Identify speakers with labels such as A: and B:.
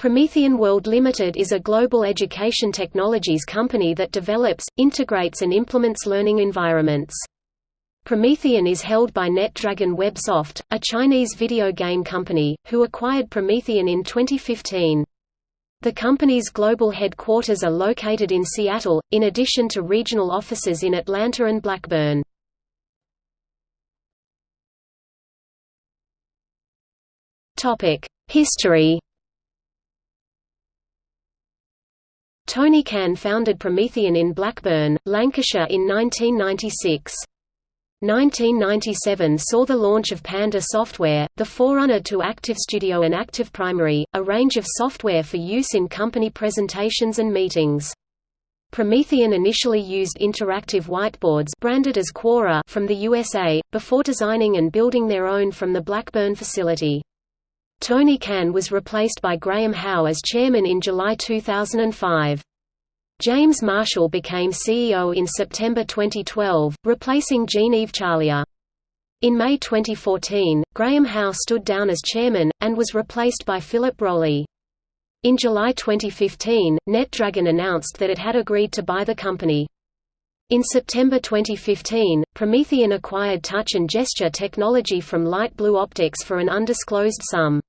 A: Promethean World Limited is a global education technologies company that develops, integrates and implements learning environments. Promethean is held by NetDragon Websoft, a Chinese video game company, who acquired Promethean in 2015. The company's global headquarters are located in Seattle, in addition to regional offices in Atlanta and Blackburn. History Tony Cann founded Promethean in Blackburn, Lancashire in 1996. 1997 saw the launch of Panda Software, the forerunner to ActivStudio and ActivPrimary, a range of software for use in company presentations and meetings. Promethean initially used interactive whiteboards branded as Quora from the USA, before designing and building their own from the Blackburn facility. Tony Cann was replaced by Graham Howe as chairman in July 2005. James Marshall became CEO in September 2012, replacing Jean-Yves Charlier. In May 2014, Graham Howe stood down as chairman, and was replaced by Philip Rowley. In July 2015, NetDragon announced that it had agreed to buy the company. In September 2015, Promethean acquired touch and gesture technology from Light Blue Optics for an undisclosed sum.